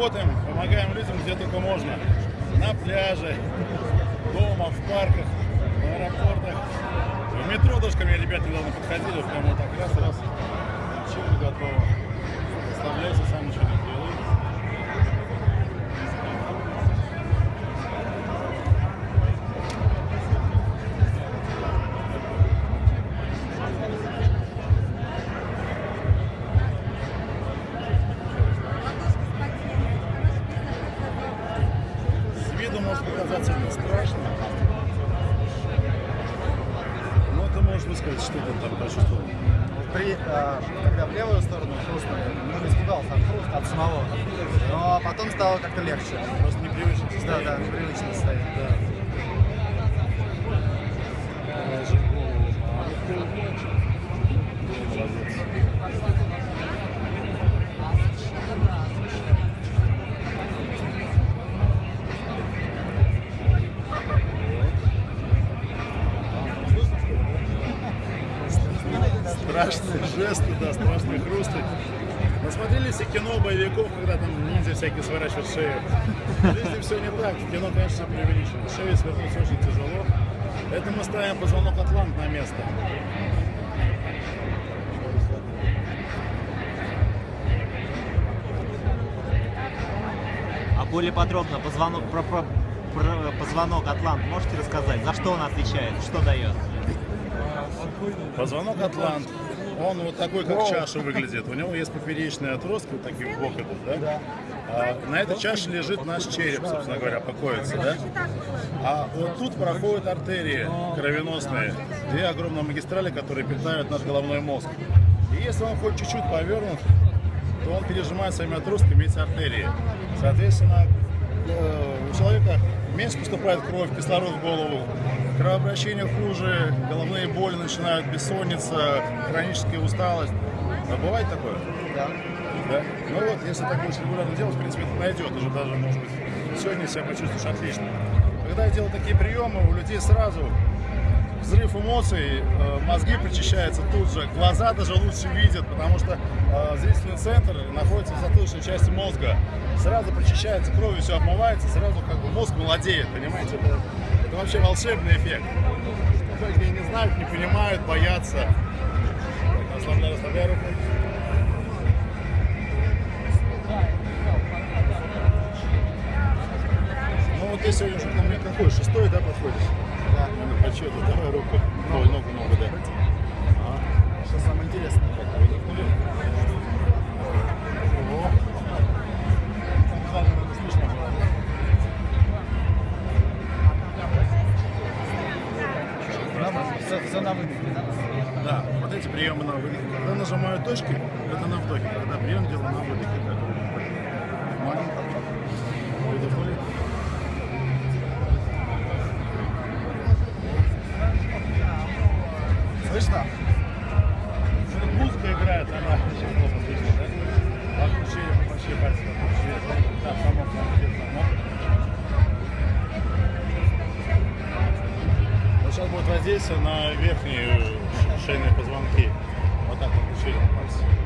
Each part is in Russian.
работаем, помогаем людям где только можно. На пляже, дома, в парках, в аэропортах. В метро даже ко ребята недавно подходили, прямо вот так раз, раз. Чего готово. Оставляйся, сам ничего высказать, что ты там почувствовал. При, э, когда в левую сторону хрустнули, ну, испугался от хруста, от самого. Но потом стало как-то легче. Просто непривычно Да, состояние. да, непривычно состояние. Да. Страшные жесты, да, страшные хрусты. Насмотрелись и кино боевиков, когда там ниндзя всякие сворачивают шею. Жизни все не так. В кино, конечно, все преувеличено. Шею свернуть очень тяжело. Это мы ставим позвонок Атлант на место. А более подробно позвонок, про, про- про позвонок Атлант можете рассказать? За что он отвечает? Что дает? Позвонок Атлант. Он вот такой, как чаша выглядит. У него есть поперечные отростки, вот такие в бок идут, да? А на этой чаше лежит наш череп, собственно говоря, покоится, да? А вот тут проходят артерии кровеносные, две огромные магистрали, которые питают наш головной мозг. И если он хоть чуть-чуть повернут, то он пережимает своими отростками эти артерии. Соответственно, у человека меньше поступает кровь, кислород в голову, кровообращение хуже, головные боли начинают, бессонница, хроническая усталость. А бывает такое? Да. Да? Ну вот, если так будешь регулярно делать, в принципе, это найдет. Уже даже, может быть, сегодня себя почувствуешь отлично. Когда я делаю такие приемы, у людей сразу взрыв эмоций, э, мозги причащаются тут же, глаза даже лучше видят, потому что э, зрительный центр находится в затылочной части мозга. Сразу причащается кровью, все обмывается, сразу как бы мозг молодеет, понимаете? Это, это вообще волшебный эффект. Многие не знают, не понимают, боятся. Так, расслабляй, расслабляй руку. Ну вот ты сегодня уже ко мне какой? Шестой, да, подходишь? Да. Ну, по счету, давай руку. Ой, ногу, ногу, да. А, Что самое интересное. так, выдохнули. Да? Все, на выдохе. Да, вот эти приемы на выдохе. Когда нажимаю точки, это на вдохе. Когда прием делаю на выдохе. Так. Слышно? Музыка играет, она очень плохо слышно, да? Отключение вообще пальцев отключение. Да, замок, замок. Вот сейчас будет воздействие на верхние шейные позвонки. Вот так вот отключение пальцев.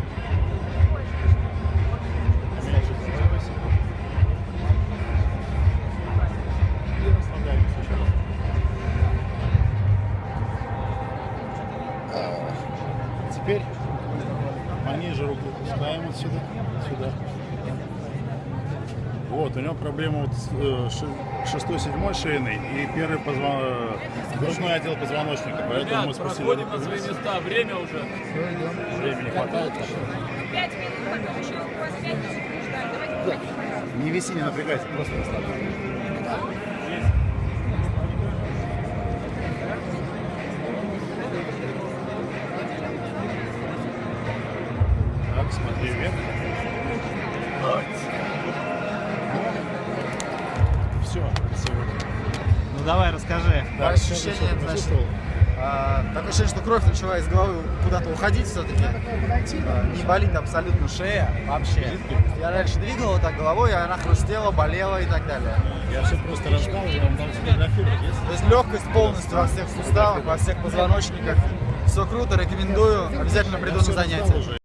Теперь пониже руку пускаем вот сюда, сюда. Вот, у него проблема вот с э, ши- шестой, седьмой шейный и первый позвон... э, грудной отдел позвоночника, поэтому мы Ребят, спустили проходим на свои места. Время уже. Времени хватает. Пять минут, потом еще у вас пять минут ждать. Давайте Не виси, не напрягайся, просто расслабься. Давай, расскажи. Да, ты значит, а, такое ощущение, что кровь начала из головы куда-то уходить все-таки. не болит абсолютно шея вообще. Я раньше двигал вот так головой, и она хрустела, болела и так далее. Я все просто рассказываю, вам там сфотографировать. Есть? То есть легкость полностью во всех суставах, во всех позвоночниках. Все круто, рекомендую. Обязательно приду на занятия.